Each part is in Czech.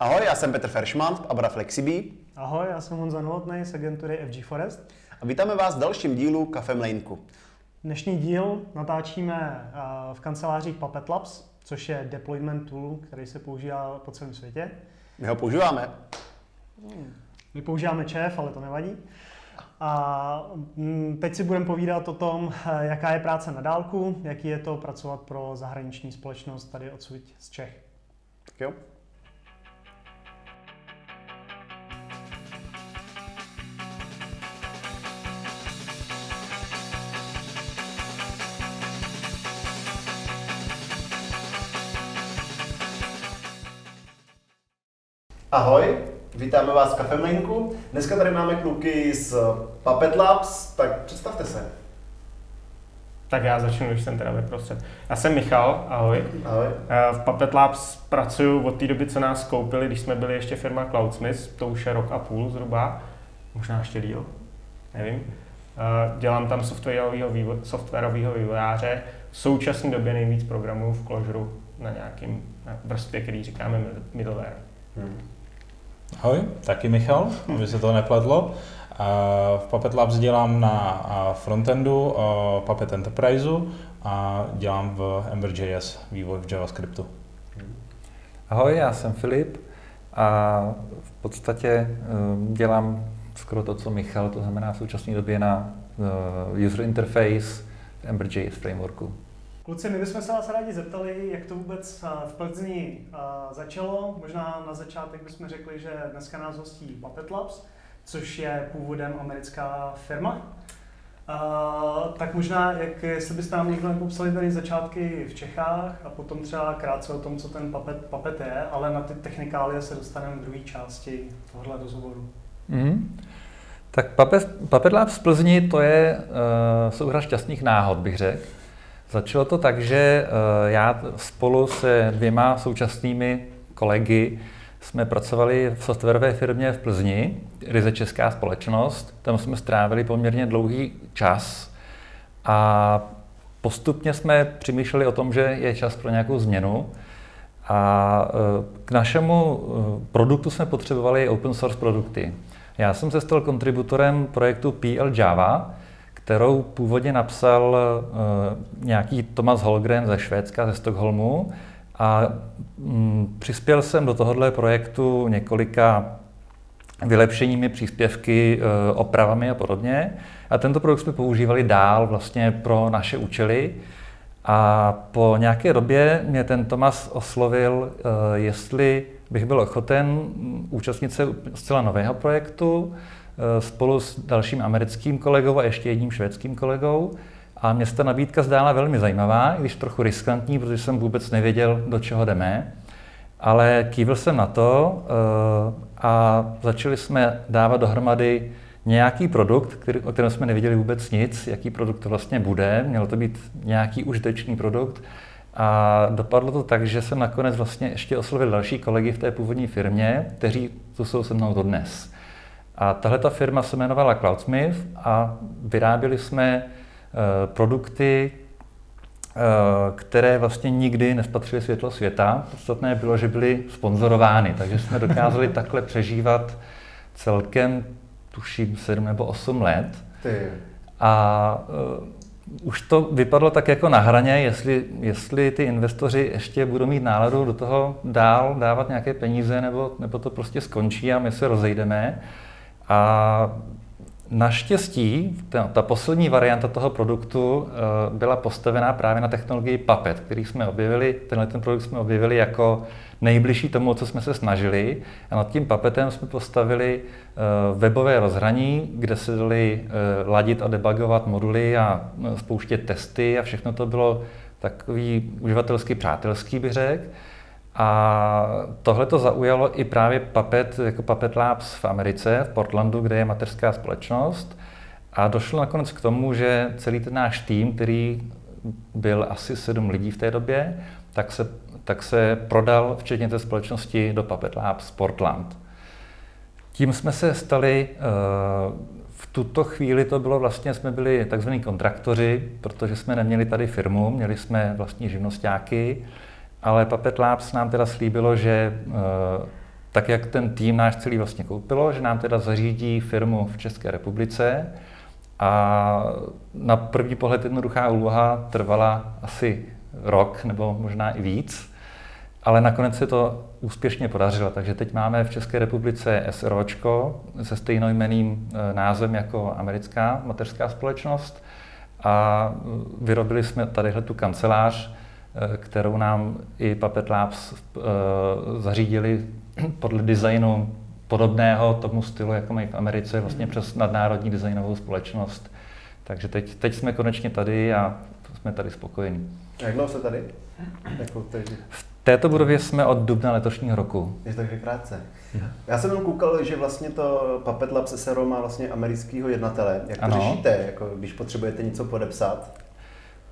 Ahoj, já jsem Petr Feršman z Abra Flexibí. Ahoj, já jsem Honza Novotný z agentury FG Forest. A vítáme vás v dalším dílu Kafe Mlejnku. Dnešní díl natáčíme eh, v kancelářích Puppet Labs, což je deployment tool, který se používá po celém světě. My ho používáme. My používáme ČF, ale to nevadí. A mm, teď si budeme povídat o tom, eh, jaká je práce na dálku, jaký je to pracovat pro zahraniční společnost tady odsud z Čech. Tak jo. Ahoj, vítáme vás v Kafemlinku. Dneska tady máme kluky z Puppet Labs, tak představte se. Tak já začnu, když jsem teda vyprostřed. Já jsem Michal, ahoj. Ahoj. Eh, V Puppet Labs pracuju od té doby, co nás koupili, když jsme byli ještě firma Cloudsmith, to už je rok a půl zhruba, možná ještě díl, nevím. Eh, Dělám tam softwarového vývo- softwarového vývojáře. V současné době nejvíc programů v Clojure na nějakým na vrstvě, který říkáme mid- middleware. Hmm. Ahoj, taky Michal, aby se to nepletlo. V Puppet Labs dělám na frontendu a, Puppet Enterpriseu a dělám v Ember.js vývoj v JavaScriptu. Ahoj, já jsem Filip a v podstatě eh, dělám skoro to, co Michal, to znamená v současné době na eh, user interface v Ember.js frameworku. Kluci, my bychom se vás rádi zeptali, jak to vůbec eh, v Plzni eh, začalo. Možná na začátek bychom řekli, že dneska nás hostí Puppet Labs, což je původem americká firma. Uh, tak možná, jak, jestli byste nám někdo popsali tady začátky v Čechách a potom třeba krátce o tom, co ten Puppet, Puppet je, ale na ty technikálie se dostaneme v druhé části tohohle rozhovoru. Mm. Tak Puppet, Puppet Labs v Plzni to je uh, souhra šťastných náhod, bych řekl. Začalo to tak, že uh, já spolu se dvěma současnými kolegy jsme pracovali v softwarové firmě v Plzni, ryze česká společnost. Tam jsme strávili poměrně dlouhý čas a postupně jsme přemýšleli o tom, že je čas pro nějakou změnu. A eh, k našemu eh, produktu jsme potřebovali open source produkty. Já jsem se stal kontributorem projektu PL Java, kterou původně napsal uh, nějaký Thomas Holgren ze Švédska, ze Stockholmu. A mm, přispěl jsem do tohohle projektu několika vylepšeními, příspěvky, uh, opravami a podobně. A tento produkt jsme používali dál vlastně pro naše účely. A po nějaké době mě ten Tomas oslovil, uh, jestli bych byl ochoten účastnit se zcela nového projektu, spolu s dalším americkým kolegou a ještě jedním švédským kolegou. A mě se ta nabídka zdála velmi zajímavá, i když trochu riskantní, protože jsem vůbec nevěděl, do čeho jdeme. Ale kývil jsem na to a začali jsme dávat dohromady nějaký produkt, který, o kterém jsme nevěděli vůbec nic, jaký produkt to vlastně bude. Měl to být nějaký užitečný produkt. A dopadlo to tak, že jsem nakonec vlastně ještě oslovil další kolegy v té původní firmě, kteří tu jsou se mnou dodnes. A tahle ta firma se jmenovala Cloudsmith a vyráběli jsme uh, produkty, uh, které vlastně nikdy nespatřily světlo světa. Podstatné bylo, že byly sponzorovány, takže jsme dokázali takhle přežívat celkem, tuším, 7 nebo 8 let. Ty. A uh, už to vypadlo tak jako na hraně, jestli, jestli ty investoři ještě budou mít náladu do toho dál dávat nějaké peníze, nebo, nebo to prostě skončí a my se rozejdeme. A naštěstí ta, ta poslední varianta toho produktu uh, byla postavená právě na technologii Puppet, který jsme objevili, tenhle ten produkt jsme objevili jako nejbližší tomu, co jsme se snažili. A nad tím Puppetem jsme postavili uh, webové rozhraní, kde se dali uh, ladit a debugovat moduly a spouštět testy a všechno to bylo takový uživatelsky přátelský, bych řekl. A tohle to zaujalo i právě Puppet, jako Puppet Labs v Americe, v Portlandu, kde je mateřská společnost. A došlo nakonec k tomu, že celý ten náš tým, který byl asi sedm lidí v té době, tak se, tak se prodal, včetně té společnosti, do Puppet Labs Portland. Tím jsme se stali, v tuto chvíli to bylo vlastně, jsme byli takzvaní kontraktoři, protože jsme neměli tady firmu, měli jsme vlastní živnostáky, ale Puppet Labs nám teda slíbilo, že tak jak ten tým náš celý vlastně koupilo, že nám teda zařídí firmu v České republice a na první pohled jednoduchá úloha trvala asi rok nebo možná i víc, ale nakonec se to úspěšně podařilo. Takže teď máme v České republice SROčko se stejnojmeným eh, názvem jako americká mateřská společnost a vyrobili jsme tadyhle tu kancelář, eh, kterou nám i Puppet Labs eh, zařídili podle designu podobného tomu stylu, jako mají v Americe, vlastně přes nadnárodní designovou společnost. Takže teď, teď jsme konečně tady a jsme tady spokojení. Jak dlouho jste tady? Jako teď? V této budově jsme od dubna letošního roku. Je to takže krátce. Já jsem jenom koukal, že vlastně to Puppet Lab SRO má vlastně amerického jednatele. Jak to Ano. řešíte, jako když potřebujete něco podepsat?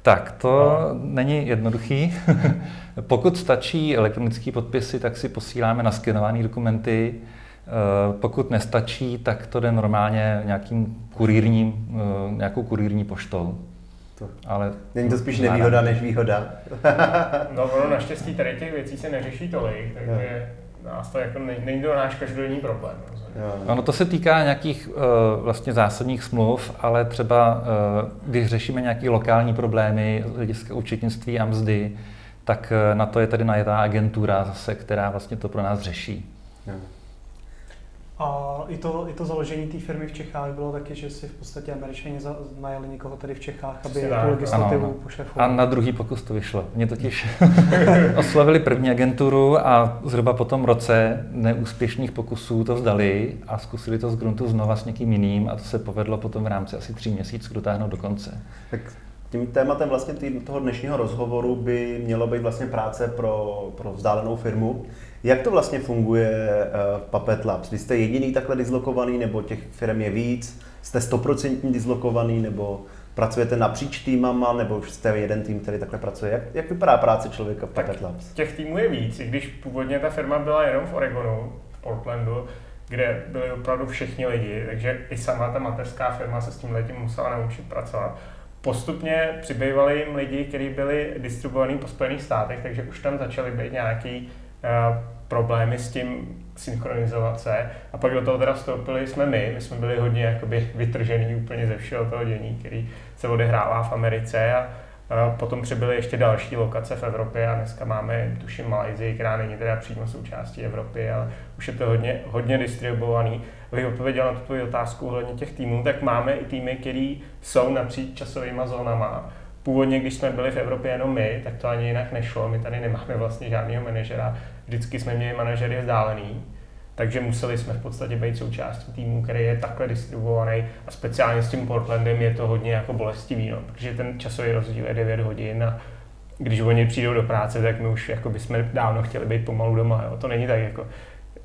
Tak, to není jednoduchý. Pokud stačí elektronické podpisy, tak si posíláme naskenované dokumenty. Eh, Pokud nestačí, tak to jde normálně nějakým kurírním, eh, nějakou kurírní poštou. To. Ale Není to spíš nevýhoda než výhoda? No ono naštěstí tady těch věcí se neřeší tolik, takže nás to jako, ne- není to náš každodenní problém. Ono to se týká nějakých uh, vlastně zásadních smluv, ale třeba uh, když řešíme nějaké lokální problémy z hlediska účetnictví a mzdy, tak uh, na to je tady najetá agentura zase, která vlastně to pro nás řeší. Jo. A i to, i to založení té firmy v Čechách bylo taky, že si v podstatě američani najali někoho tady v Čechách, aby Přesně tu legislativu ano, ano. pošefoval. A na druhý pokus to vyšlo. Mě totiž oslovili první agenturu a zhruba po tom roce neúspěšných pokusů to vzdali a zkusili to z gruntu znova s někým jiným a to se povedlo potom v rámci asi tří měsíců dotáhnout do konce. Tak tím tématem vlastně tý, toho dnešního rozhovoru by mělo být vlastně práce pro, pro vzdálenou firmu. Jak to vlastně funguje uh, v Puppet Labs? Vy jste jediný takhle dislokovaný, nebo těch firm je víc? Jste stoprocentně dislokovaný, nebo pracujete napříč týmama, nebo jste jeden tým, který takhle pracuje? Jak, jak vypadá práce člověka v Puppet Labs? Těch týmů je víc, i když původně ta firma byla jenom v Oregonu, v Portlandu, kde byli opravdu všichni lidi, takže i sama ta mateřská firma se s tím letím musela naučit pracovat. Postupně přibývali jim lidi, kteří byli distribuovaní po Spojených státech, takže už tam začaly být nějaký problémy s tím synchronizovat se. A pak do toho teda vstoupili jsme my, my jsme byli hodně jakoby vytržený úplně ze všeho toho dění, který se odehrává v Americe a a Potom přibyly ještě další lokace v Evropě a dneska máme, tuším, Malajzii, která není teda přímo součástí Evropy, ale už je to hodně, hodně distribuovaný. Abych odpověděl na tu otázku ohledně těch týmů, tak máme i týmy, které jsou napříč časovými zónama. Původně, když jsme byli v Evropě jenom my, tak to ani jinak nešlo. My tady nemáme vlastně žádného manažera. Vždycky jsme měli manažery vzdálený. Takže museli jsme v podstatě být součástí týmu, který je takhle distribuovaný a speciálně s tím Portlandem je to hodně jako bolestivý, no, protože ten časový rozdíl je 9 hodin a když oni přijdou do práce, tak my už jako bychom dávno chtěli být pomalu doma. Jo. To není tak jako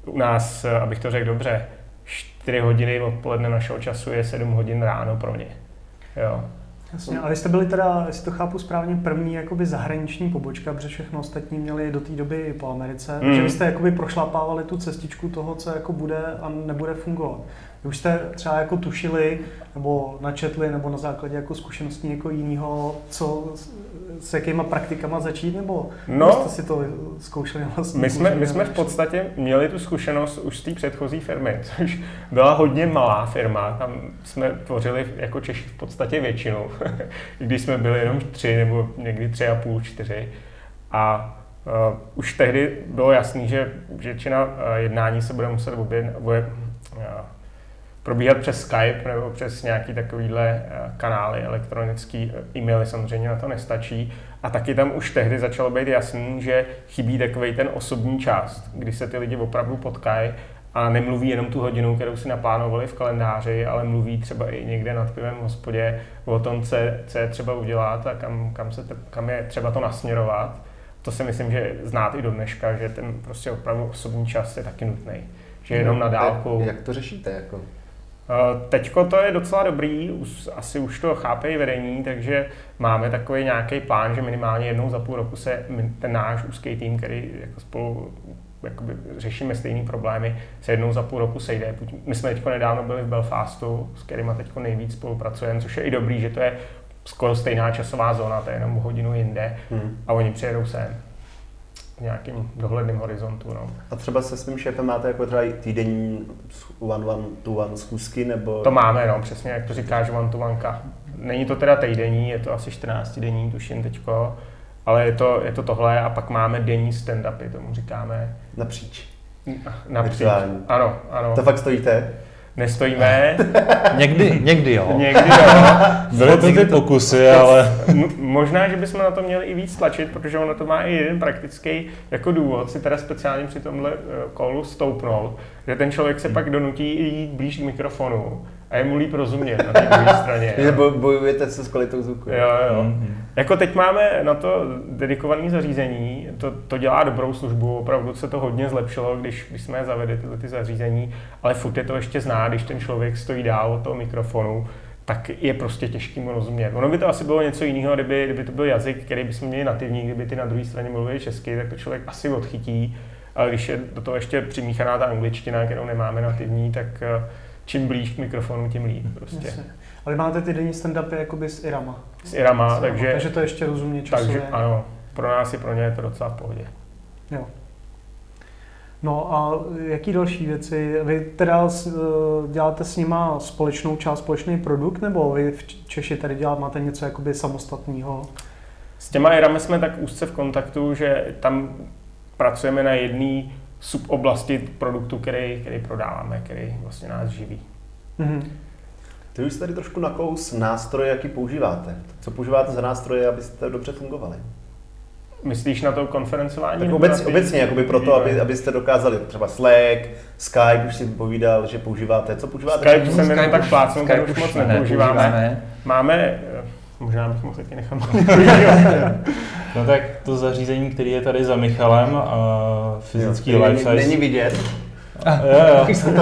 u nás, abych to řekl dobře, 4 hodiny odpoledne našeho času je 7 hodin ráno pro ně. Jo. Jasně, a vy jste byli teda, jestli to chápu správně, první jakoby zahraniční pobočka, protože všechno ostatní měli do té doby po Americe, Mm. takže vy jste jakoby prošlapávali tu cestičku toho, co jako bude a nebude fungovat. Vy už jste třeba jako tušili, nebo načetli, nebo na základě jako zkušeností někoho jiného, co, s- jakýma praktikama začít, nebo No. jste si to zkoušeli vlastně? My jsme, my jsme v podstatě měli tu zkušenost už z té předchozí firmy, což byla hodně malá firma, tam jsme tvořili jako Češi v podstatě většinu, i když jsme byli jenom tři nebo někdy tři a půl, čtyři. A uh, už tehdy bylo jasný, že většina uh, jednání se bude muset obě, bude, uh, probíhat přes Skype nebo přes nějaký takovýhle uh, kanály elektronický, uh, e-maily samozřejmě na to nestačí. A taky tam už tehdy začalo být jasný, že chybí takový ten osobní část, kdy se ty lidi opravdu potkají a nemluví jenom tu hodinu, kterou si naplánovali v kalendáři, ale mluví třeba i někde nad pivem v hospodě o tom, co je, co je třeba udělat a kam, kam, se kam je třeba to nasměrovat. To si myslím, že znát i do dneška, že ten prostě opravdu osobní čas je taky nutný. Že jenom na dálku. Jak to řešíte? Jako? Eh, Teďko to je docela dobrý, už, asi už to chápe i vedení, takže máme takový nějaký plán, že minimálně jednou za půl roku se ten náš úzký tým, který jako spolu jakoby řešíme stejné problémy, se jednou za půl roku sejde. My jsme teď nedávno byli v Belfastu, s kterými teď nejvíc spolupracujeme, což je i dobrý, že to je skoro stejná časová zóna, to je jenom hodinu jinde Hmm. a oni přijedou sem. Nějakým dohledným horizontu. No. A třeba se svým šéfem máte jako třeba týdenní one one to one schůzky, nebo... To máme, no, přesně jak to říkáš, one to one. Není to teda týdenní, je to asi 14 denní, tuším teďko, ale je to, je to tohle a pak máme denní stand-upy, tomu říkáme. Napříč. Napříč. Ano, ano. To fakt stojíte? Nestojíme. někdy, někdy jo. Někdy jo. Byly to ty pokusy, ale... Možná, že bychom na to měli i víc tlačit, protože ono to má i jeden praktický jako důvod si teda speciálně při tomhle kolu eh, stoupnout, že ten člověk se pak donutí jít blíž k mikrofonu a je mu líp rozumět na té druhé straně. Že bojujete se s kvalitou zvuku. Jo, jo. Mm-hmm. Jako teď máme na to dedikované zařízení, to, to dělá dobrou službu, opravdu se to hodně zlepšilo, když, když jsme je zavedli, tyhle ty zařízení, ale furt je to ještě zná, když ten člověk stojí dál od toho mikrofonu, tak je prostě těžký mu rozumět. Ono by to asi bylo něco jiného, kdyby, kdyby to byl jazyk, který bychom měli nativní, kdyby ty na druhé straně mluvili česky, tak to člověk asi odchytí. Ale když je do toho ještě přimíchaná ta angličtina, kterou nemáme nativní, tak eh, čím blíž k mikrofonu, tím líp prostě. Jasně. Ale máte ty denní stand-upy jakoby s Irama. S Irama, s Irama takže... Takže to ještě rozumně časově. Takže ano, pro nás i pro ně je to docela v pohodě. Jo. No a jaký další věci? Vy teda eh, děláte s nima společnou část, společný produkt, nebo vy v Češi tady děláte, máte něco jakoby samostatného? S těma Irami jsme tak úzce v kontaktu, že tam pracujeme na jedné suboblasti produktu, který, který prodáváme, který vlastně nás živí. Mm-hmm. Ty už tady trošku nakous nástroje, jaký používáte. Co používáte za nástroje, abyste dobře fungovali? Myslíš na to konferencování? Tak obec, ty... obecně, jakoby proto, aby, abyste dokázali třeba Slack, Skype, už si povídal, že používáte. Co používáte? Skype jsem jenom tak plácnu, Skype už moc nepoužíváme. Máme, možná bych mohl taky nechat No tak to zařízení, který je tady za Michalem, uh, fyzický jo, life size. Není vidět. Ah, jo, jo. to, to,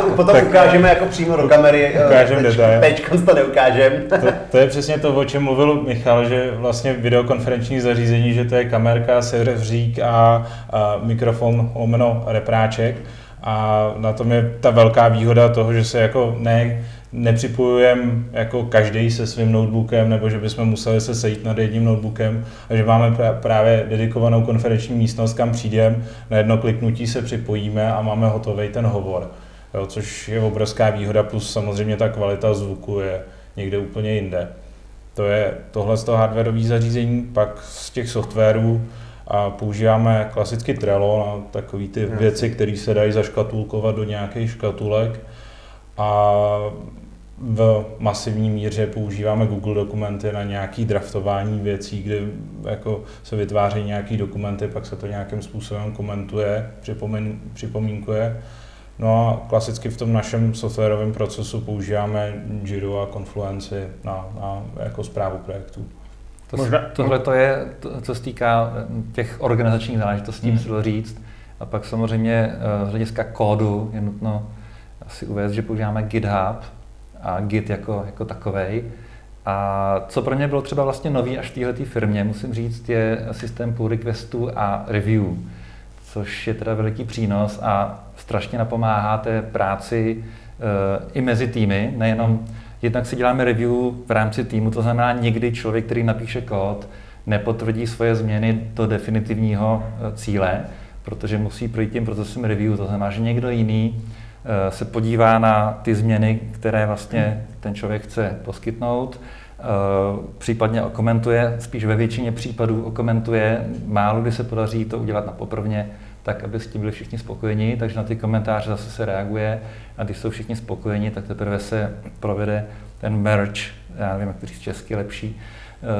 to, potom tak, ukážeme jako přímo do kamery. Eh, ukážeme detail. Teď to neukážem. to, to, je přesně to, o čem mluvil Michal, že vlastně videokonferenční zařízení, že to je kamerka, serveřík a, a mikrofon lomeno repráček. A na tom je ta velká výhoda toho, že se jako ne nepřipojujeme jako každý se svým notebookem, nebo že bychom museli se sejít nad jedním notebookem, a že máme právě dedikovanou konferenční místnost, kam přijdeme, na jedno kliknutí se připojíme a máme hotový ten hovor. Jo, což je obrovská výhoda, plus samozřejmě ta kvalita zvuku je někde úplně jinde. To je tohle z toho hardwareové zařízení, pak z těch softwarů a používáme klasicky Trello na takové ty věci, které se dají zaškatulkovat do nějakých škatulek. A v masivní míře používáme Google dokumenty na nějaké draftování věcí, kde jako se vytváří nějaké dokumenty, pak se to nějakým způsobem komentuje, připomín, připomínkuje. No a klasicky v tom našem softwarovém procesu používáme Jira a Confluence na, na jako zprávu projektů. To, Možná, tohle to je, to, co se týká eh, těch organizačních záležitostí, hmm. musím říct. A pak samozřejmě eh, z hlediska kódu je nutno asi uvést, že používáme GitHub, a Git jako, jako takovej. A co pro mě bylo třeba vlastně nový až v této firmě, musím říct, je systém pull requestů a review, což je teda veliký přínos a strašně napomáhá té práci e, i mezi týmy, nejenom jednak si děláme review v rámci týmu, to znamená někdy člověk, který napíše kód, nepotvrdí svoje změny do definitivního eh, cíle, protože musí projít tím procesem review, to znamená, že někdo jiný se podívá na ty změny, které vlastně ten člověk chce poskytnout, eh, případně okomentuje, spíš ve většině případů okomentuje, málo kdy se podaří to udělat na poprvně, tak aby s tím byli všichni spokojeni, takže na ty komentáře zase se reaguje. A když jsou všichni spokojeni, tak teprve se provede ten merge, já nevím, jak to říct česky lepší,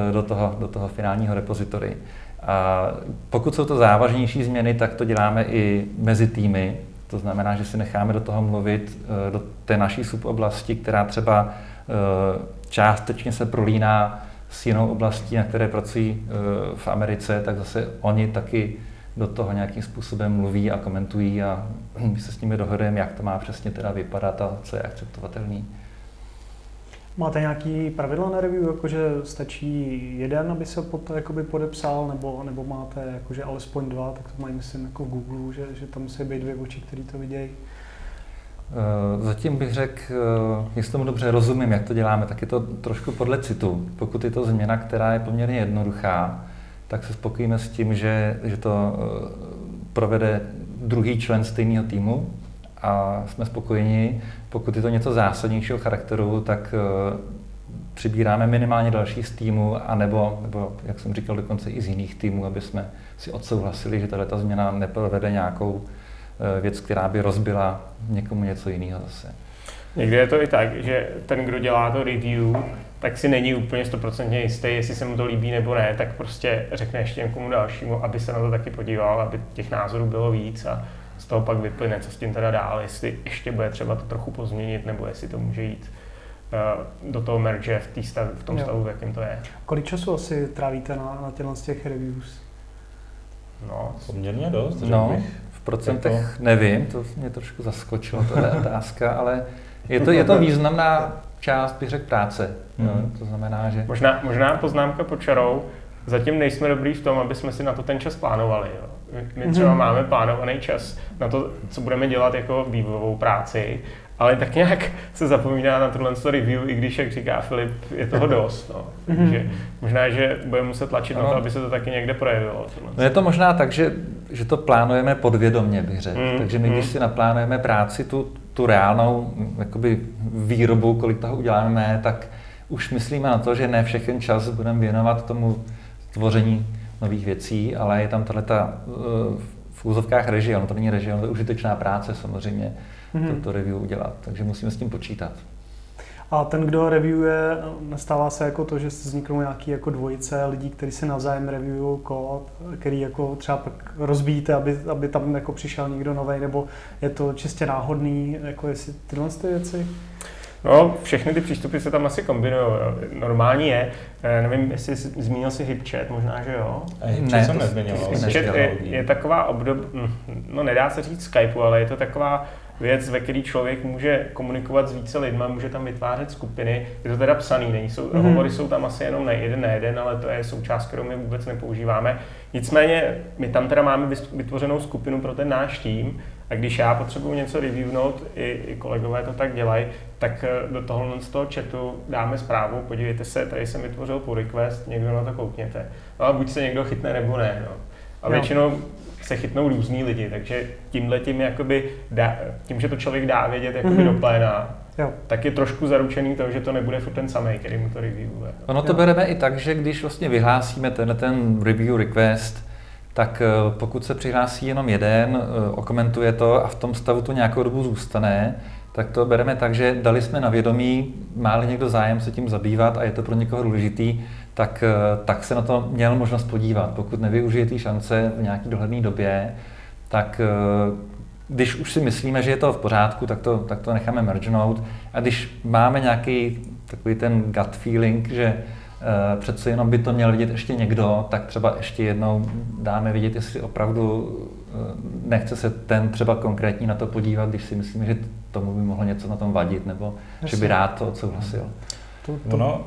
eh, do toho, do toho finálního repozitory. A pokud jsou to závažnější změny, tak to děláme i mezi týmy, to znamená, že si necháme do toho mluvit eh, do té naší suboblasti, která třeba eh, částečně se prolíná s jinou oblastí, na které pracují eh, v Americe, tak zase oni taky do toho nějakým způsobem mluví a komentují a my se s nimi dohodujeme, jak to má přesně teda vypadat a co je akceptovatelný. Máte nějaký pravidla na review, jakože stačí jeden, aby se pod jakoby podepsal, nebo, nebo máte jakože alespoň dva, tak to mají myslím jako Google, že, že tam musí být dvě oči, které to vidějí? Eh, zatím bych řekl, eh, jestli tomu dobře rozumím, jak to děláme, tak je to trošku podle citu. Pokud je to změna, která je poměrně jednoduchá, tak se spokojíme s tím, že, že to provede druhý člen stejného týmu a jsme spokojeni. Pokud je to něco zásadnějšího charakteru, tak přibíráme minimálně další z týmu, anebo, nebo, jak jsem říkal, dokonce i z jiných týmů, aby jsme si odsouhlasili, že tato změna neprovede nějakou eh, věc, která by rozbila někomu něco jiného zase. Někdy je to i tak, že ten, kdo dělá to review, tak si není úplně stoprocentně jistý, jestli se mu to líbí nebo ne, tak prostě řekne ještě někomu dalšímu, aby se na to taky podíval, aby těch názorů bylo víc a toho pak vyplyne, co s tím teda dál, jestli ještě bude třeba to trochu pozměnit, nebo jestli to může jít Eh, do toho merge v, tý stav, v tom jo. stavu, v jakém to je. Kolik času asi trávíte na, na těchto z těch reviews? No, poměrně dost, no, bych. v procentech to... Nevím, to mě trošku zaskočilo, to je otázka, ale je to, je to významná část, bych řekl, práce. Mm. No, to znamená, že... Možná, možná poznámka pod čarou, zatím nejsme dobrý v tom, aby jsme si na to ten čas plánovali. Jo. My třeba mm-hmm. máme plánovaný čas na to, co budeme dělat jako vývojovou práci ale tak nějak se zapomíná na tohle review, i když, jak říká Filip, je toho dost. No. Takže mhm. možná, že budeme muset tlačit ano. na to, aby se to taky někde projevilo. No je to možná tak, že, že to plánujeme podvědomně, bych řekl. Mm, Takže my, když si naplánujeme práci, tu, tu reálnou jakoby výrobu, kolik toho uděláme, tak už myslíme na to, že ne všechen čas budeme věnovat tomu tvoření nových věcí, ale je tam tahle ta, eh, v úzovkách režie, ono to není režie, ono to je užitečná práce samozřejmě mm-hmm. to, to review udělat. Takže musíme s tím počítat. A ten, kdo reviewuje, nestává se jako to, že vzniknou nějaký jako dvojice lidí, kteří si navzájem reviewují kód, který jako třeba pak rozbíjíte, aby, aby tam jako přišel někdo nový, nebo je to čistě náhodný, jako jestli tyhle ty věci? No, všechny ty přístupy se tam asi kombinují. Normální je, eh, nevím, jestli jsi, zmínil si HipChat, možná, že jo? HipChat jsem nezmiňoval. HipChat je, je taková obdob, hm, no nedá se říct Skypeu, ale je to taková věc, ve který člověk může komunikovat s více lidma, může tam vytvářet skupiny. Je to teda psaný, není, jsou, mm-hmm. hovory jsou tam asi jenom na jeden, na jeden, ale to je součást, kterou my vůbec nepoužíváme. Nicméně my tam teda máme vytvořenou skupinu pro ten náš tým a když já potřebuji něco reviewnout, i, i kolegové to tak dělají, tak eh, do toho z toho chatu dáme zprávu, podívejte se, tady jsem vytvořil pull request, někdo na to koukněte. No a buď se někdo chytne nebo ne. No. A většinou se chytnou různí lidi, takže tímhle tím, jakoby dá, tím, že to člověk dá vědět jakoby mm-hmm. do pléna, jo. tak je trošku zaručený to, že to nebude furt ten samý, který mu to reviewuje. Ono to jo. bereme i tak, že když vlastně vyhlásíme tenhle ten review request, tak eh, pokud se přihlásí jenom jeden, eh, okomentuje to a v tom stavu to nějakou dobu zůstane, tak to bereme tak, že dali jsme na vědomí, má někdo zájem se tím zabývat a je to pro někoho důležitý, tak, eh, tak se na to měl možnost podívat. Pokud nevyužije té šance v nějaké dohledné době, tak když už si myslíme, že je to v pořádku, tak to, tak to necháme mergenout. A když máme nějaký takový ten gut feeling, že přece jenom by to měl vidět ještě někdo, tak třeba ještě jednou dáme vidět, jestli opravdu uh, nechce se ten třeba konkrétní na to podívat, když si myslíme, že tomu by mohlo něco na tom vadit, nebo Jasně. že by rád to odsouhlasil. To, to... Ono,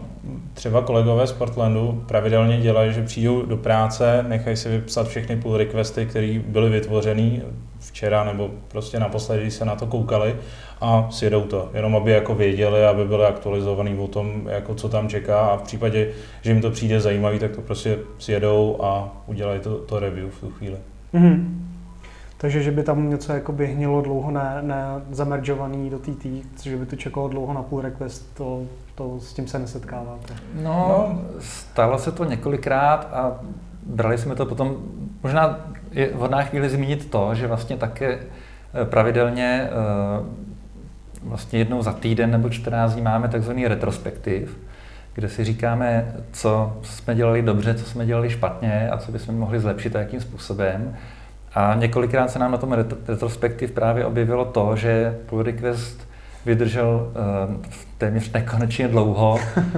třeba kolegové z Portlandu pravidelně dělají, že přijdou do práce, nechají si vypsat všechny pull requesty, které byly vytvořeny včera nebo prostě naposledy, když se na to koukali a sjedou to, jenom aby jako věděli, aby byli aktualizovaný o tom, jako co tam čeká a v případě, že jim to přijde zajímavý, tak to prostě sjedou a udělají to, to review v tu chvíli. Mm-hmm. Takže, že by tam něco jako by hnilo dlouho ne, ne zameržovaný do TT, že by to čekalo dlouho na pull request, to to s tím se nesetkáváte? No, no, stalo se to několikrát a brali jsme to potom, možná je vhodná chvíli zmínit to, že vlastně také eh, pravidelně eh, vlastně jednou za týden nebo 14 dní máme takzvaný retrospektiv, kde si říkáme, co jsme dělali dobře, co jsme dělali špatně a co bychom mohli zlepšit a jakým způsobem. A několikrát se nám na tom retrospektiv právě objevilo to, že pull request vydržel uh, téměř nekonečně dlouho uh,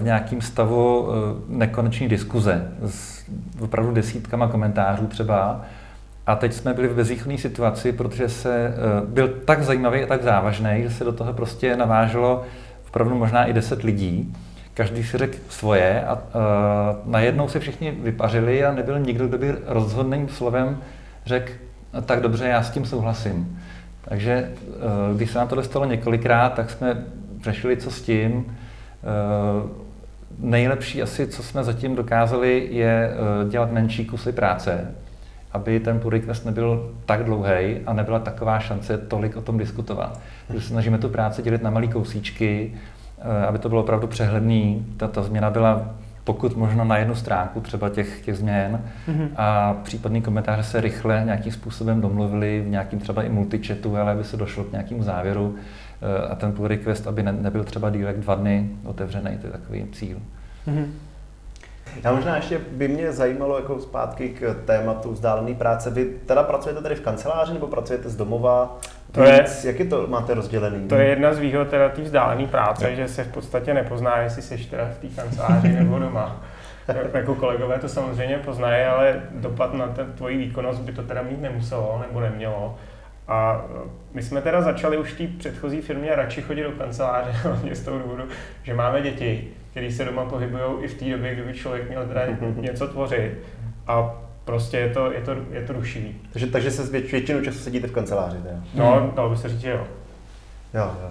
v nějakém stavu uh, nekoneční diskuze s opravdu desítkama komentářů třeba. A teď jsme byli v bezvýchodné situaci, protože se byl tak zajímavý a tak závažný, že se do toho prostě naváželo opravdu možná i deset lidí. Každý si řekl svoje a uh, najednou se všichni vypařili a nebyl nikdo, kdo by rozhodným slovem řekl, tak dobře, já s tím souhlasím. Takže eh, když se nám to stalo několikrát, tak jsme řešili, co s tím. Eh, nejlepší asi, co jsme zatím dokázali, je dělat menší kusy práce, aby ten pull request nebyl tak dlouhý a nebyla taková šance tolik o tom diskutovat. Snažíme tu práci dělit na malé kousíčky, aby to bylo opravdu přehledný. Ta, ta změna byla pokud možno na jednu stránku třeba těch, těch změn mm-hmm. a případný komentáře se rychle nějakým způsobem domluvili v nějakým třeba i multichatu, ale aby se došlo k nějakému závěru eh, a ten pull request, aby ne, nebyl třeba díl jak dva dny otevřený, to je takový cíl. Mm-hmm. Já možná ještě by mě zajímalo jako zpátky k tématu vzdálené práce. Vy teda pracujete tady v kanceláři nebo pracujete z domova? To je, jak je to máte rozdělený? To je jedna z výhod teda té vzdálené práce, je. že se v podstatě nepozná, jestli jsi teda v té kanceláři nebo doma. jako kolegové to samozřejmě poznají, ale dopad na ten, tvoji výkonnost by to teda mít nemuselo nebo nemělo. A my jsme teda začali už v té předchozí firmě radši chodit do kanceláře, hlavně z toho důvodu, že máme děti, které se doma pohybují i v té době, kdyby člověk měl teda něco tvořit. A prostě je to, je to, je to rušivý. Takže, takže se věč, většinu času sedíte v kanceláři, teda? No, dalo by se říct, že jo. Jo, jo.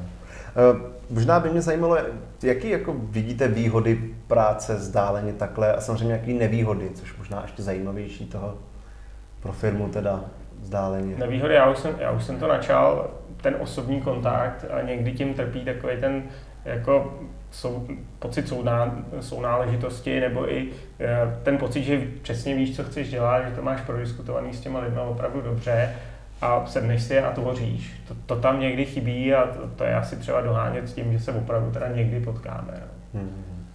Uh, možná by mě zajímalo, jaký jako vidíte výhody práce vzdáleně takhle a samozřejmě jaký nevýhody, což možná ještě zajímavější toho pro firmu teda vzdáleně. Nevýhody, já už jsem, já už jsem to načal, ten osobní kontakt a někdy tím trpí takový ten jako sou, pocit souná, sounáležitosti nebo i e, ten pocit, že přesně víš, co chceš dělat, že to máš prodiskutovaný s těma lidmi opravdu dobře a sedneš si a tvoříš. To, to tam někdy chybí a to, to je asi třeba dohánět s tím, že se opravdu teda někdy potkáme. No. Hmm.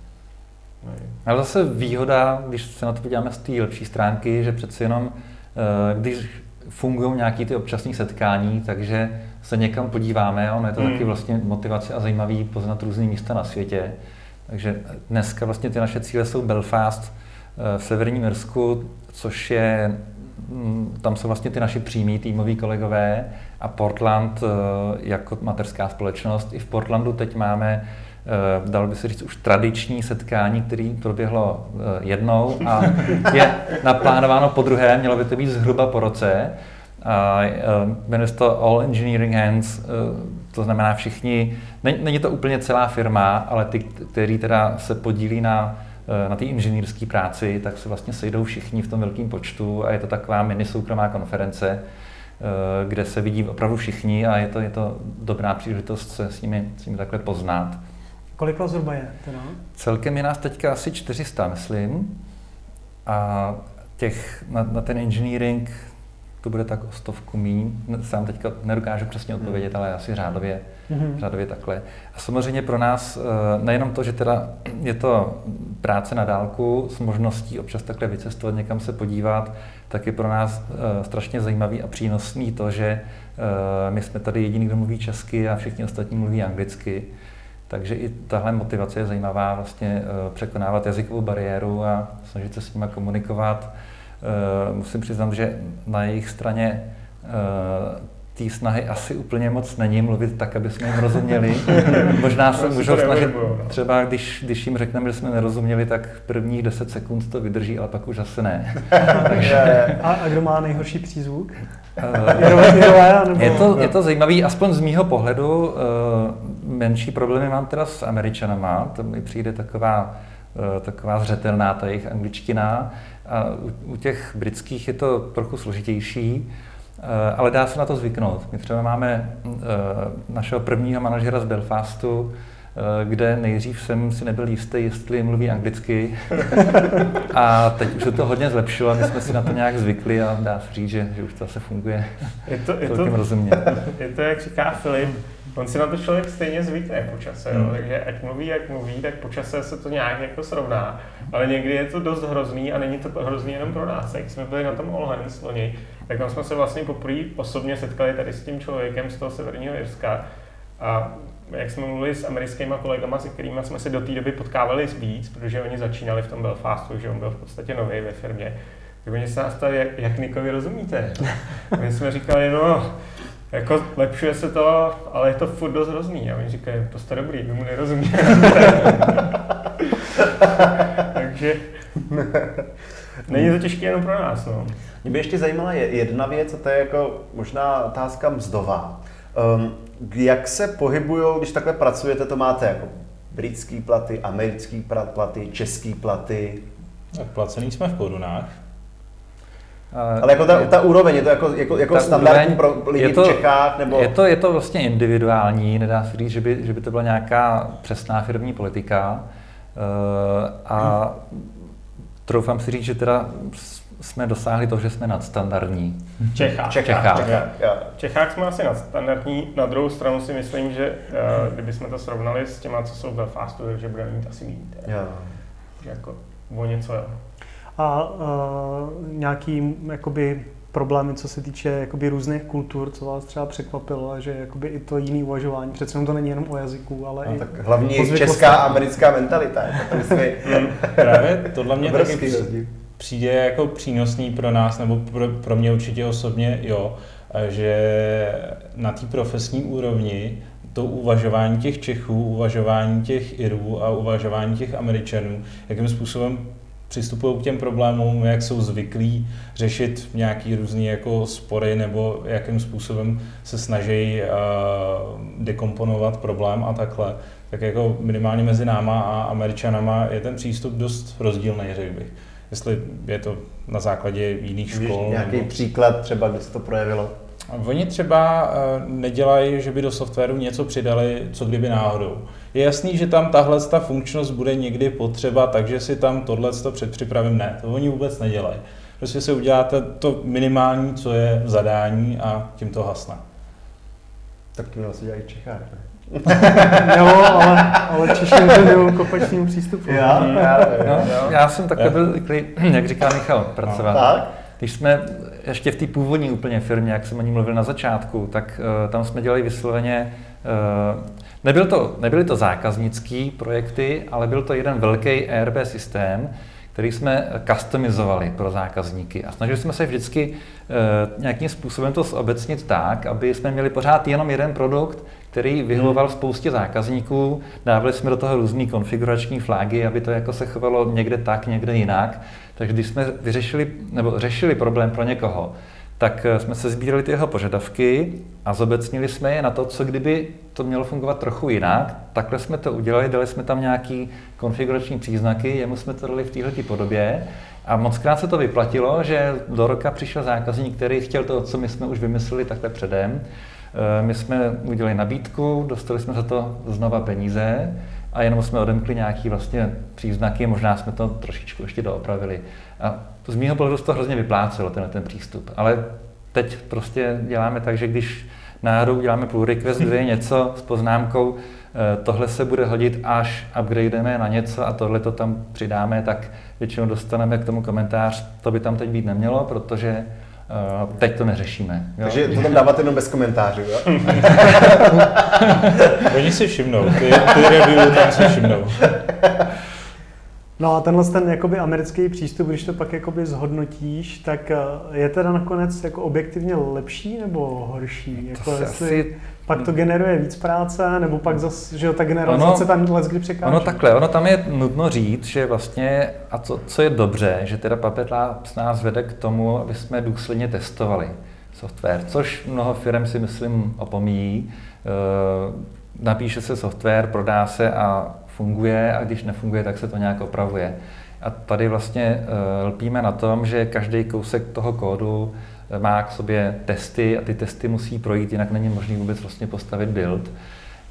Ale zase výhoda, když se na to podíváme z té lepší stránky, že přeci jenom, e, když fungují nějaké ty občasní setkání, takže se někam podíváme a ono je to hmm. taky vlastně motivace a zajímavý poznat různé místa na světě. Takže dneska vlastně ty naše cíle jsou Belfast eh, v severním Irsku, což je, mm, tam jsou vlastně ty naši přímí týmoví kolegové a Portland eh, jako materská společnost. I v Portlandu teď máme eh, dalo by se říct, už tradiční setkání, který proběhlo jednou a je naplánováno po druhé, mělo by to být zhruba po roce. A jmenuje se to All Engineering Hands, e, to znamená všichni, není to úplně celá firma, ale ty, kteří teda se podílí na, e, na té inženýrské práci, tak se vlastně sejdou všichni v tom velkém počtu a je to taková mini soukromá konference, kde se vidí opravdu všichni a je to, je to dobrá příležitost se s nimi, s nimi takhle poznat. Kolik vás zhruba je teda? Celkem je nás teďka asi 400, myslím. A těch na, na ten engineering to bude tak o stovku míň. Sám teďka nedokážu přesně odpovědět, ale asi řádově, mm-hmm. řádově takhle. A samozřejmě pro nás eh, nejenom to, že teda je to práce na dálku s možností občas takhle vycestovat, někam se podívat, tak je pro nás eh, strašně zajímavý a přínosný to, že eh, my jsme tady jediný, kdo mluví česky a všichni ostatní mluví anglicky. Takže i tahle motivace je zajímavá, vlastně překonávat jazykovou bariéru a snažit se s nimi komunikovat musím přiznat, že na jejich straně eh, té snahy asi úplně moc není mluvit tak, aby jsme jim rozuměli. Možná se můžou snažit, no. třeba když, když jim řekneme, že jsme nerozuměli, tak prvních 10 sekund to vydrží, ale pak už asi ne. Takže... a, a kdo má nejhorší přízvuk? Uh, je, to, je to zajímavý, aspoň z mýho pohledu. Menší problémy mám teda s Američanama, to mi přijde taková, taková zřetelná ta jejich angličtina. A u, u těch britských je to trochu složitější, eh, ale dá se na to zvyknout. My třeba máme eh, našeho prvního manažera z Belfastu, eh, kde nejdřív jsem si nebyl jistý, jestli mluví anglicky. A teď už se to hodně zlepšilo, my jsme si na to nějak zvykli a dá se říct, že, že už to zase funguje je to, je to, rozumně. Je to, jak říká Filip, on si na to člověk stejně zvykne po čase, hmm. jo? takže ať mluví, jak mluví, tak po čase se to nějak jako srovná. Ale někdy je to dost hrozný a není to hrozný jenom pro nás. Jak jsme byli na tom All Hands loni, tak tam jsme se vlastně poprvé osobně setkali tady s tím člověkem z toho severního Jirska. A jak jsme mluvili s americkými kolegama, se kterými jsme se do té doby potkávali víc, protože oni začínali v tom Belfastu, že on byl v podstatě nový ve firmě, tak oni se nás ptali, jak, jak Nikovi rozumíte. My jsme říkali, no, jako lepšuje se to, ale je to furt dost hrozný. A oni říkají, to jste dobrý, vy mu nerozumíte. Takže není to těžké jenom pro nás. No. Mě by ještě zajímala jedna věc, a to je jako možná otázka mzdová. Um, jak se pohybují, když takhle pracujete, to máte jako britský platy, americký platy, český platy. Tak placený jsme v korunách. Ale jako ta, ta úroveň, je to jako, jako, jako standardní pro lidi je to, v Čechách? Nebo... Je to, je to vlastně individuální, nedá se říct, že by, že by to byla nějaká přesná firmní politika. Uh, a troufám si říct, že teda jsme dosáhli to, že jsme nadstandardní. Čechách. Čechách. Čechách. Čechách. Čechách jsme asi nadstandardní. Na druhou stranu si myslím, že uh, kdybychom to srovnali s těma, co jsou v Belfastu, že budeme mít asi méně. Jako o něco jo. A uh, nějaký jakoby problémy, co se týče jakoby různých kultur, co vás třeba překvapilo, že jakoby i to jiný uvažování. Přece to není jenom o jazyku, ale no, i tak hlavně česká a americká mentalita. Právě tohle mě taky přijde jako přínosný pro nás, nebo pro, pro mě určitě osobně, jo, že na té profesní úrovni to uvažování těch Čechů, uvažování těch Irů a uvažování těch Američanů, jakým způsobem přistupují k těm problémům, jak jsou zvyklí řešit nějaký různý jako spory nebo jakým způsobem se snaží uh, dekomponovat problém a takhle, tak jako minimálně mezi náma a Američanama je ten přístup dost rozdílný, řekl bych. Jestli je to na základě jiných škol. Víš, nějaký nebo... příklad třeba, kde se to projevilo? Oni třeba uh, nedělají, že by do softwaru něco přidali, co kdyby náhodou. Je jasný, že tam tahle ta funkčnost bude někdy potřeba, takže si tam tohle předpřipravím. Ne, to oni vůbec nedělají. Prostě si uděláte to minimální, co je v zadání a tím to hasne. Tak to asi dělají Čechách, ne? jo, ale, ale Češi nevěnují kopačním přístupu. Já, já, no, já jsem takhle byl, jak říká Michal, pracovat. Tak? Když jsme ještě v té původní úplně firmě, jak jsem o ní mluvil na začátku, tak uh, tam jsme dělali vysloveně uh, Nebyl to, nebyly to zákaznické projekty, ale byl to jeden velký ERP systém, který jsme customizovali pro zákazníky. A snažili jsme se vždycky uh, nějakým způsobem to zobecnit tak, aby jsme měli pořád jenom jeden produkt, který vyhovoval spoustě zákazníků. Dávali jsme do toho různé konfigurační flagy, aby to jako se chovalo někde tak, někde jinak. Takže když jsme vyřešili nebo řešili problém pro někoho, tak eh, jsme se sbírali ty jeho požadavky a zobecnili jsme je na to, co kdyby to mělo fungovat trochu jinak. Takhle jsme to udělali, dali jsme tam nějaký konfigurační příznaky, jemu jsme to dali v této podobě a moc krát se to vyplatilo, že do roka přišel zákazník, který chtěl to, co my jsme už vymysleli takhle předem. Eh, my jsme udělali nabídku, dostali jsme za to znova peníze a jenom jsme odemkli nějaký vlastně příznaky, možná jsme to trošičku ještě doopravili. A z mého pohledu to hrozně vyplácelo, ten, ten přístup. Ale teď prostě děláme tak, že když náhodou děláme pull request, kde je něco s poznámkou, eh, tohle se bude hodit, až upgrademe na něco a tohle to tam přidáme, tak většinou dostaneme k tomu komentář, to by tam teď být nemělo, protože Uh, teď to neřešíme. Jo? Takže to tam dáváte jenom bez komentářů, jo? Oni si všimnou, ty, ty review tam si všimnou. No a tenhle ten jakoby americký přístup, když to pak jakoby zhodnotíš, tak eh, je teda nakonec jako objektivně lepší nebo horší? Jako to jestli asi... pak to generuje víc práce, nebo pak zase, že ta generalizace ono, tam let kdy překáží? Ono takhle, ono tam je nutno říct, že vlastně, a co, co je dobře, že teda Puppet Labs nás vede k tomu, aby jsme důsledně testovali software, což mnoho firm si myslím opomíjí. E, napíše se software, prodá se a funguje a když nefunguje, tak se to nějak opravuje. A tady vlastně uh, lpíme na tom, že každý kousek toho kódu má k sobě testy a ty testy musí projít, jinak není možné vůbec vlastně postavit build.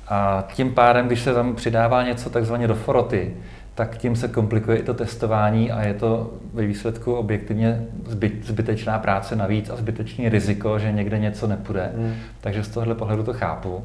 A tím pádem, když se tam přidává něco takzvaně do foroty, tak tím se komplikuje i to testování a je to ve výsledku objektivně zbyt, zbytečná práce navíc a zbytečný riziko, že někde něco nepůjde. Hmm. Takže z tohohle pohledu to chápu.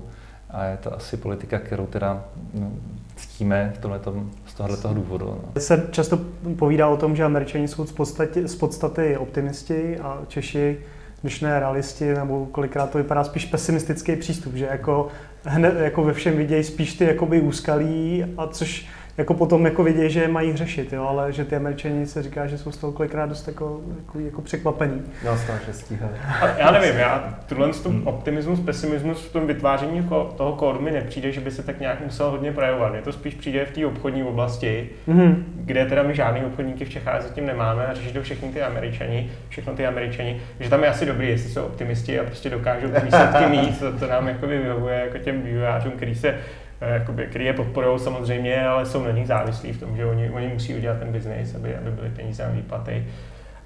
A je to asi politika, kterou teda no, ctíme v tomhletom, z tohoto důvodu. No. Se často povídá o tom, že američani jsou z podstaty, z podstaty optimisti a Češi, když ne realisti, nebo kolikrát to vypadá spíš pesimistický přístup, že jako, hned, jako ve všem vidějí spíš ty jakoby úskalí, a což jako potom jako vidějí, že mají řešit, jo, ale že ty američani se říká, že jsou z toho kolikrát dost jako, jako, jako překvapení. No, že stíhali. Já nevím, já tuhle hmm. optimismus, pesimismus v tom vytváření toho kódu mi nepřijde, že by se tak nějak musel hodně projevovat. Mně to spíš přijde v té obchodní oblasti, mm kde teda my žádný obchodníky v Čechách zatím nemáme a řeší to všechny ty američani, všechno ty američani, že tam je asi dobrý, jestli jsou optimisti a prostě dokážou ty výsledky mít, to, to nám jako vyhovuje jako těm vývojářům, kteří se jakoby, který je podporují samozřejmě, ale jsou na nich závislí v tom, že oni, oni musí udělat ten biznis, aby, aby byly peníze na výplaty.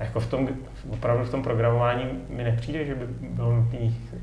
A jako v tom, opravdu v tom programování mi nepřijde, že by bylo nutné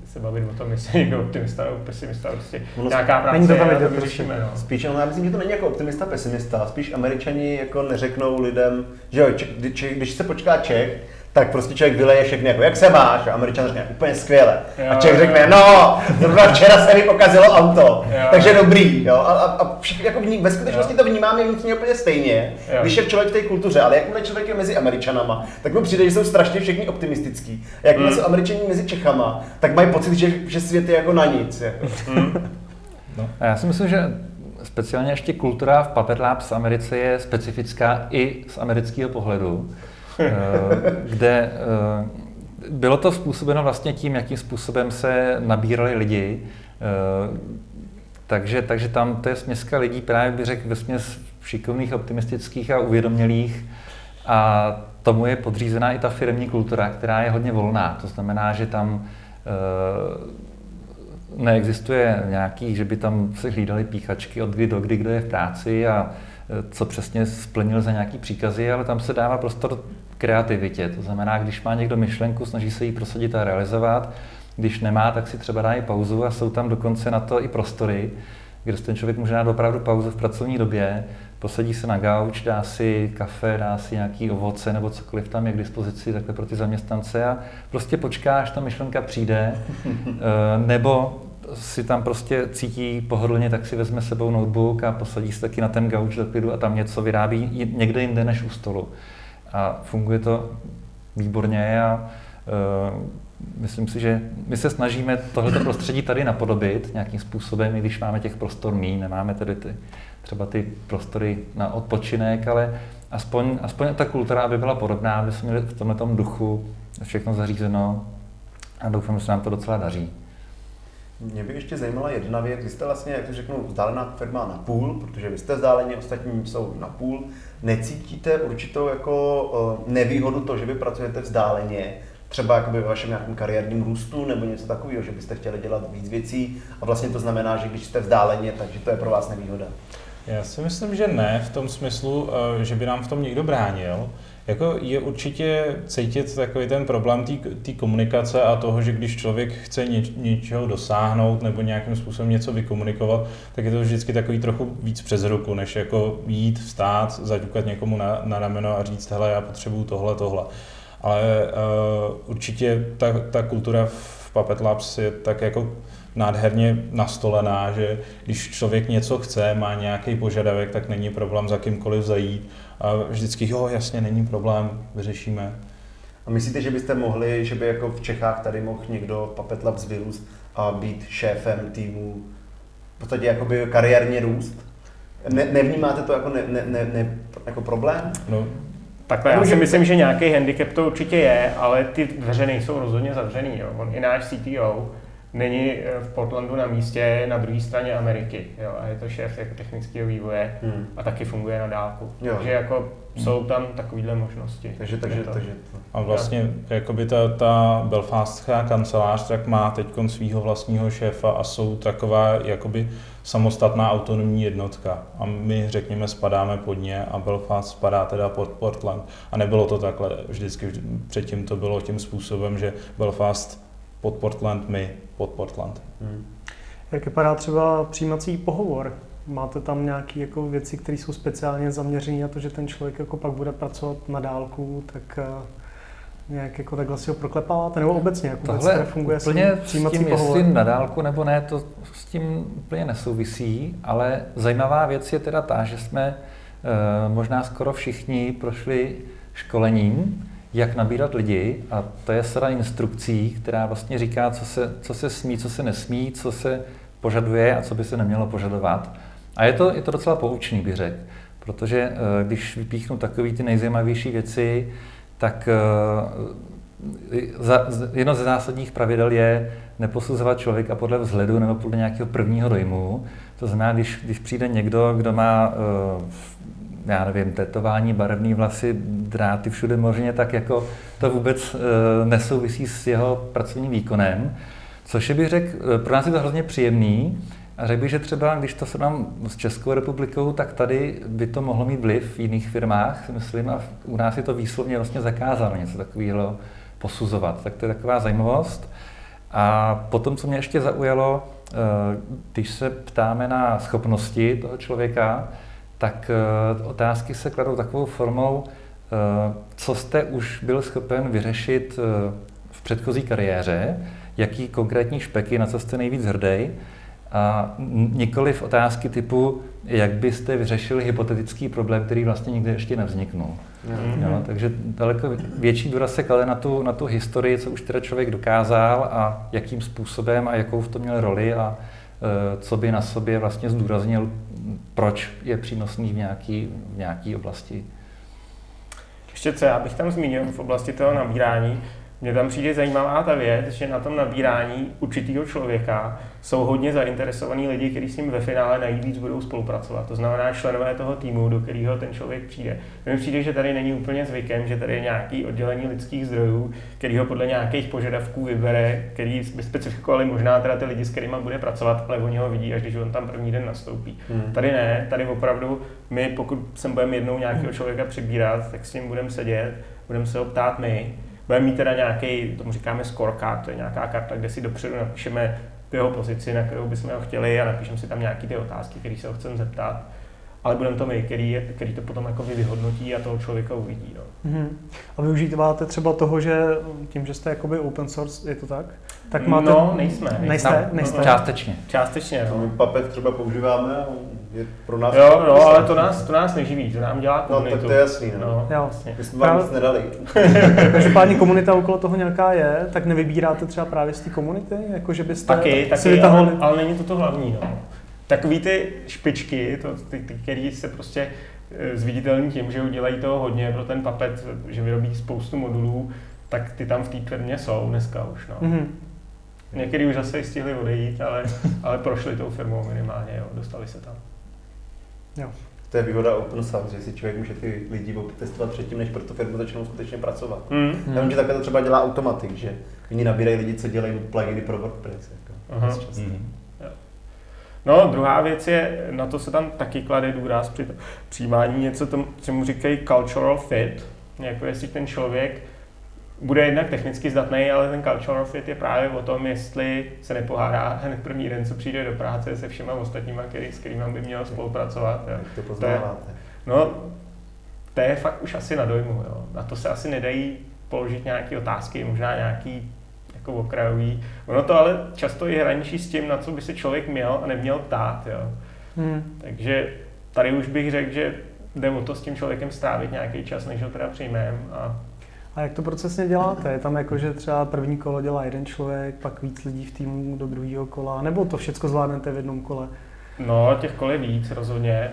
se bavit o tom, jestli někdo optimista nebo pesimista. Prostě Ono nějaká práce není to tam je, to prostě. vyřešíme. No. Spíš, ale já myslím, že to není jako optimista, pesimista. Spíš američani jako neřeknou lidem, že jo, když, když se počká Čech, tak prostě člověk vyleje všechny jako, jak se máš? A američan řekne, úplně skvěle. A Jo, Čech jo. řekne, no, zrovna včera se mi pokazilo auto, Jo, takže jo. dobrý. Jo? A, a, a všichni, jako vní, ve skutečnosti to vnímáme vnitřně úplně stejně, Jo. když je člověk v té kultuře, ale jakmile člověk je mezi američanama, tak mu přijde, že jsou strašně všichni optimistický. A jakmile Mm. jsou američani mezi Čechama, tak mají pocit, že, že svět je jako na nic. Jako. A já si myslím, že speciálně ještě kultura v Puppet Labs v Americe je specifická i z amerického pohledu, kde eh, bylo to způsobeno vlastně tím, jakým způsobem se nabírali lidi. eh, Takže, takže tam to je směska lidí právě bych řekl ve směs šikovných, optimistických a uvědomělých. A tomu je podřízená i ta firmní kultura, která je hodně volná. To znamená, že tam eh, neexistuje nějaký, že by tam se hlídali píchačky od kdy do kdy, kdo je v práci a eh, co přesně splnil za nějaký příkazy, ale tam se dává prostor kreativitě. To znamená, když má někdo myšlenku, snaží se ji prosadit a realizovat, když nemá, tak si třeba dá i pauzu a jsou tam dokonce na to i prostory, kde ten člověk může dát opravdu pauzu v pracovní době, posadí se na gauč, dá si kafe, dá si nějaký ovoce nebo cokoliv tam je k dispozici takhle pro ty zaměstnance a prostě počká, až ta myšlenka přijde, eh, nebo si tam prostě cítí pohodlně, tak si vezme sebou notebook a posadí se taky na ten gauč do klidu a tam něco vyrábí někde jinde než u stolu. A funguje to výborně a uh, myslím si, že my se snažíme tohleto prostředí tady napodobit nějakým způsobem, i když máme těch prostor mí, nemáme tedy ty, třeba ty prostory na odpočinek, ale aspoň, aspoň ta kultura, aby byla podobná, aby jsme měli v tomhle duchu všechno zařízeno a doufám, že se nám to docela daří. Mě by ještě zajímala jedna věc. Vy jste vlastně, jak to řeknu, vzdálená firma na půl, protože vy jste vzdáleni, ostatní jsou na půl. Necítíte určitou jako eh, nevýhodu to, že vy pracujete vzdáleně, třeba jakoby ve vašem nějakém kariérním růstu nebo něco takového, že byste chtěli dělat víc věcí a vlastně to znamená, že když jste vzdáleně, takže to je pro vás nevýhoda. Já si myslím, že ne, v tom smyslu, eh, že by nám v tom někdo bránil. Jako je určitě cítit takový ten problém té komunikace a toho, že když člověk chce něč, něčeho dosáhnout nebo nějakým způsobem něco vykomunikovat, tak je to vždycky takový trochu víc přes ruku, než jako jít, vstát, zaťukat někomu na, na rameno a říct, hele, já potřebuju tohle, tohle. Ale uh, určitě ta, ta kultura v Puppet Labs je tak jako nádherně nastolená, že když člověk něco chce, má nějaký požadavek, tak není problém za kýmkoliv zajít. A vždycky, jo, jasně, není problém, vyřešíme. A myslíte, že byste mohli, že by jako v Čechách tady mohl někdo Puppet Labs vyrůst a být šéfem týmu, v podstatě jakoby kariérně růst? Ne, nevnímáte to jako, ne, ne, ne, ne, jako problém? No, Takhle, já si myslím, že nějaký handicap to určitě je, ale ty dveře nejsou rozhodně zavřený. Jo. On i náš CTO není eh, v Portlandu na místě na druhé straně Ameriky. Jo. A je to šéf jako technického vývoje Hmm. a taky funguje na dálku. Jo. Takže jako jsou tam takovéhle možnosti. Takže, takže, Je to- takže a vlastně jakoby ta, ta belfastská kancelář tak má teď svého vlastního šéfa a jsou taková jakoby samostatná autonomní jednotka. A my, řekněme, spadáme pod ně a Belfast spadá teda pod Portland. A nebylo to takhle vždycky. vždy- Předtím to bylo tím způsobem, že Belfast pod Portland, my pod Portland. hmm. Jak vypadá třeba přijímací pohovor? Máte tam nějaké jako věci, které jsou speciálně zaměřené na to, že ten člověk jako pak bude pracovat na dálku, tak eh, nějak jako takhle si ho proklepáváte? Nebo obecně, jak vůbec Tohle funguje úplně s přijímací tím, pohovor? jestli na dálku nebo ne, to s tím úplně nesouvisí, ale zajímavá věc je teda ta, že jsme eh, možná skoro všichni prošli školením, jak nabírat lidi a to je sada instrukcí, která vlastně říká, co se, co se smí, co se nesmí, co se požaduje a co by se nemělo požadovat. A je to, je to docela poučný, bych řekl, protože eh, když vypíchnu takové ty nejzajímavější věci, tak eh, jedno ze zásadních pravidel je neposuzovat člověka podle vzhledu nebo podle nějakého prvního dojmu. To znamená, když, když přijde někdo, kdo má, eh, já nevím, tetování, barevné vlasy, dráty všude možně, tak jako to vůbec eh, nesouvisí s jeho pracovním výkonem. Což je, bych řekl, eh, pro nás je to hrozně příjemný, A řekl bych, že třeba, když to srovnám s Českou republikou, tak tady by to mohlo mít vliv v jiných firmách, myslím, a u nás je to výslovně vlastně zakázáno něco takového posuzovat. Tak to je taková zajímavost. A potom, co mě ještě zaujalo, eh, když se ptáme na schopnosti toho člověka, tak eh, otázky se kladou takovou formou, eh, co jste už byl schopen vyřešit v předchozí kariéře, jaký konkrétní špeky, na co jste nejvíc hrdý, a nikoli v otázky typu, jak byste vyřešili hypotetický problém, který vlastně nikdy ještě nevzniknul. Mm-hmm. Jo, takže daleko větší důraz se klade na tu, na tu historii, co už teda člověk dokázal a jakým způsobem a jakou v tom měl roli a co by na sobě vlastně zdůraznil, proč je přínosný v nějaké v nějaký oblasti. Ještě co já bych tam zmínil v oblasti toho nabírání, mně tam přijde zajímavá ta věc, že na tom nabírání určitého člověka jsou hodně zainteresovaní lidi, kteří s ním ve finále nejvíc budou spolupracovat. To znamená členové toho týmu, do kterého ten člověk přijde. Mně přijde, že tady není úplně zvykem, že tady je nějaký oddělení lidských zdrojů, který ho podle nějakých požadavků vybere, který by specifikovali možná teda ty lidi, s kterými bude pracovat, ale oni ho vidí, až když on tam první den nastoupí. Hmm. Tady ne, tady opravdu my, pokud sem budeme jednou nějakého člověka přibírat, tak s ním budeme sedět, budeme se ho ptát my, Budeme mít teda nějaký, tomu říkáme scorecard, to je nějaká karta, kde si dopředu napíšeme tu jeho pozici, na kterou bychom ho chtěli a napíšeme si tam nějaké ty otázky, které se ho chceme zeptat. Ale budeme to my, který, je, který to potom jako vyhodnotí a toho člověka uvidí. No. Mm-hmm. A využíváte třeba toho, že tím, že jste jakoby open source, je to tak? Tak máte... No, nejsme. Nejste? nejste? No, nejste? Částečně. Částečně, no. Papet třeba používáme je pro nás... Jo, no, ale to nás, to nás neživí, to nám dělá komunitu. No, tak to je jasný, no. no jo. Vlastně. My jsme vám nic nedali. Každopádně komunita okolo toho nějaká je, tak nevybíráte třeba právě z té komunity? Jako, že byste taky, taky, vytahovali... ale, ale, není to to hlavní, no. Takový ty špičky, to, ty, ty, který se prostě eh, zviditelní tím, že udělají toho hodně pro ten papet, že vyrobí spoustu modulů, tak ty tam v té firmě jsou dneska už, no. Mm-hmm. Někdy už zase stihli odejít, ale, ale prošli tou firmou minimálně, jo, dostali se tam. Jo. To je výhoda open source, že si člověk může ty lidi testovat předtím, než pro tu firmu začnou skutečně pracovat. Mm. Já vím, že takhle to třeba dělá automatik, že oni nabírají lidi, co dělají pluginy pro WordPress. Jako, Aha. Mm. No, druhá věc je, na to se tam taky klade důraz při přijímání něco, tomu, čemu říkají cultural fit, jako jestli ten člověk bude jednak technicky zdatný, ale ten cultural fit je právě o tom, jestli se nepohádá hned první den, co přijde do práce se všema ostatníma, který, s kterými by měl spolupracovat. Jo. Jak to poznáváte? No, to je fakt už asi na dojmu. Jo. Na to se asi nedají položit nějaké otázky, možná nějaký jako okrajový. Ono to ale často je hraničí s tím, na co by se člověk měl a neměl ptát. Jo. Hmm. Takže tady už bych řekl, že jde o to s tím člověkem strávit nějaký čas, než ho teda přijmeme a a jak to procesně děláte? Je tam jako, že třeba první kolo dělá jeden člověk, pak víc lidí v týmu do druhého kola, nebo to všechno zvládnete v jednom kole? No, těch kol je víc rozhodně.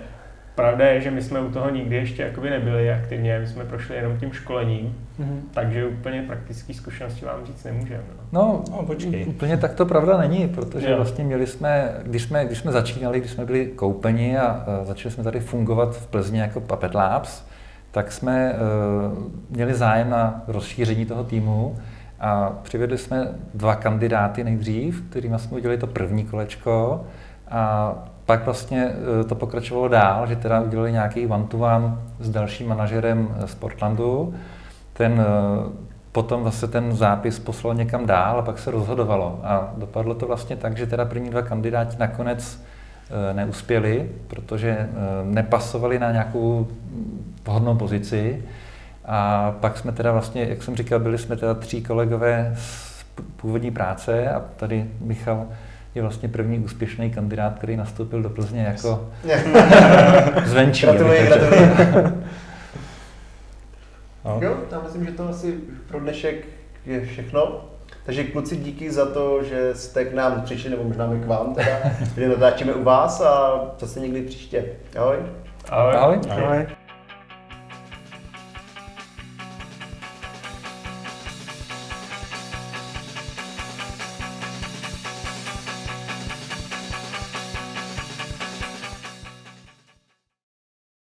Pravda je, že my jsme u toho nikdy ještě jakoby nebyli aktivně, my jsme prošli jenom tím školením, mm-hmm. takže úplně praktické zkušenosti vám říct nemůžeme. No, no, no počkej. Úplně tak to pravda není, protože jo. vlastně měli jsme, když jsme, když jsme začínali, když jsme byli koupeni a, a začali jsme tady fungovat v Plzni jako Puppet Labs, tak jsme uh, měli zájem na rozšíření toho týmu a přivedli jsme dva kandidáty nejdřív, kterými jsme udělali to první kolečko a pak vlastně uh, to pokračovalo dál, že teda udělali nějaký one-to-one s dalším manažerem z Portlandu. Ten potom vlastně ten zápis poslal někam dál a pak se rozhodovalo. A dopadlo to vlastně tak, že teda první dva kandidáti nakonec neuspěli, protože nepasovali na nějakou vhodnou pozici. A pak jsme teda vlastně, jak jsem říkal, byli jsme teda tří kolegové z původní práce a tady Michal je vlastně první úspěšný kandidát, který nastoupil do Plzně jako zvenčí. Gratuluji, gratuluji. no. Jo, já myslím, že to asi pro dnešek je všechno. Takže kluci díky za to, že jste k nám přišli, nebo možná my k vám teda, že natáčíme u vás a zase někdy příště. Ahoj. Ahoj. Ahoj. Ahoj. Ahoj.